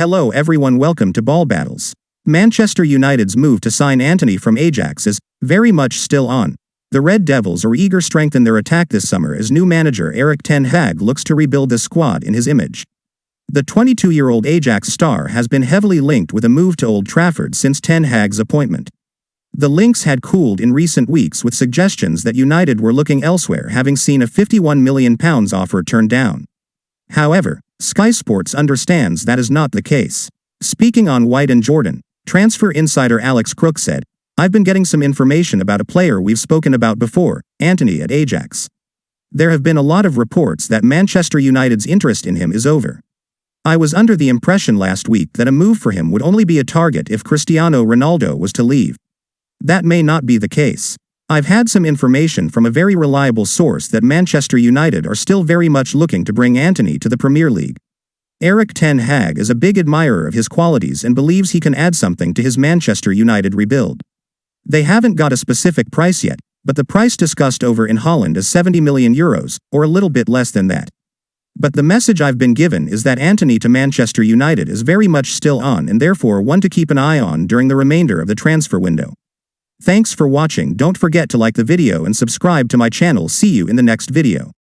Hello everyone welcome to Ball Battles. Manchester United's move to sign Antony from Ajax is very much still on. The Red Devils are eager to strengthen their attack this summer as new manager Erik Ten Hag looks to rebuild the squad in his image. The 22-year-old Ajax star has been heavily linked with a move to Old Trafford since Ten Hag's appointment. The links had cooled in recent weeks with suggestions that United were looking elsewhere having seen a £51 million offer turned down. However, Sky Sports understands that is not the case. Speaking on White and Jordan, transfer insider Alex Crook said, I've been getting some information about a player we've spoken about before, Antony at Ajax. There have been a lot of reports that Manchester United's interest in him is over. I was under the impression last week that a move for him would only be a target if Cristiano Ronaldo was to leave. That may not be the case. I've had some information from a very reliable source that Manchester United are still very much looking to bring Antony to the Premier League. Erik Ten Hag is a big admirer of his qualities and believes he can add something to his Manchester United rebuild. They haven't got a specific price yet, but the price discussed over in Holland is 70 million euros, or a little bit less than that. But the message I've been given is that Antony to Manchester United is very much still on and therefore one to keep an eye on during the remainder of the transfer window. Thanks for watching don't forget to like the video and subscribe to my channel see you in the next video.